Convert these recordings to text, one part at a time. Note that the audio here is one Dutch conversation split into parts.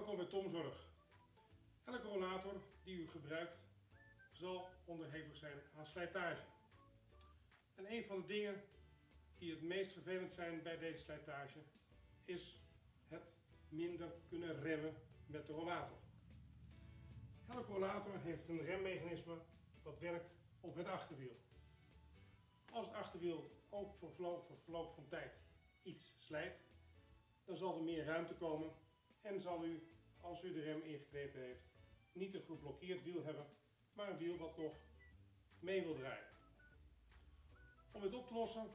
Welkom bij Tomzorg. Elke rollator die u gebruikt zal onderhevig zijn aan slijtage. En een van de dingen die het meest vervelend zijn bij deze slijtage is het minder kunnen remmen met de rollator. Elke rollator heeft een remmechanisme dat werkt op het achterwiel. Als het achterwiel ook voor voor verloop van tijd iets slijt, dan zal er meer ruimte komen en zal u, als u de rem ingeknepen heeft, niet een geblokkeerd wiel hebben, maar een wiel wat nog mee wil draaien. Om dit op te lossen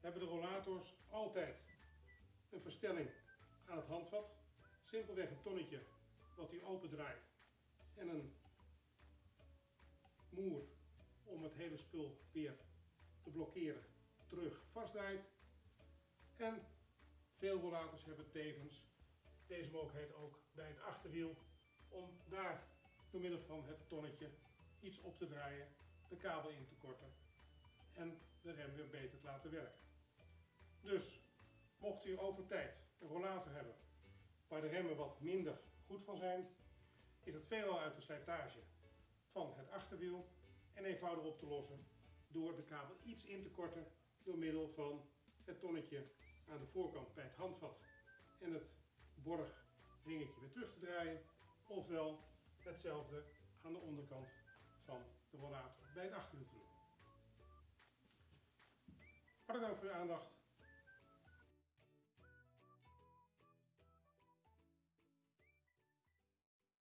hebben de rollators altijd een verstelling aan het handvat. Simpelweg een tonnetje wat u open draait en een moer om het hele spul weer te blokkeren terug vastdraait. En veel rollators hebben tevens deze mogelijkheid ook bij het achterwiel om daar door middel van het tonnetje iets op te draaien, de kabel in te korten en de rem weer beter te laten werken. Dus mocht u over tijd een rollator hebben waar de remmen wat minder goed van zijn, is het veelal uit de slijtage van het achterwiel en eenvoudig op te lossen door de kabel iets in te korten door middel van het tonnetje aan de voorkant bij het handvat en het borgringetje weer terug te draaien ofwel hetzelfde aan de onderkant van de rollator bij het achterwiel te doen. Dank voor uw aandacht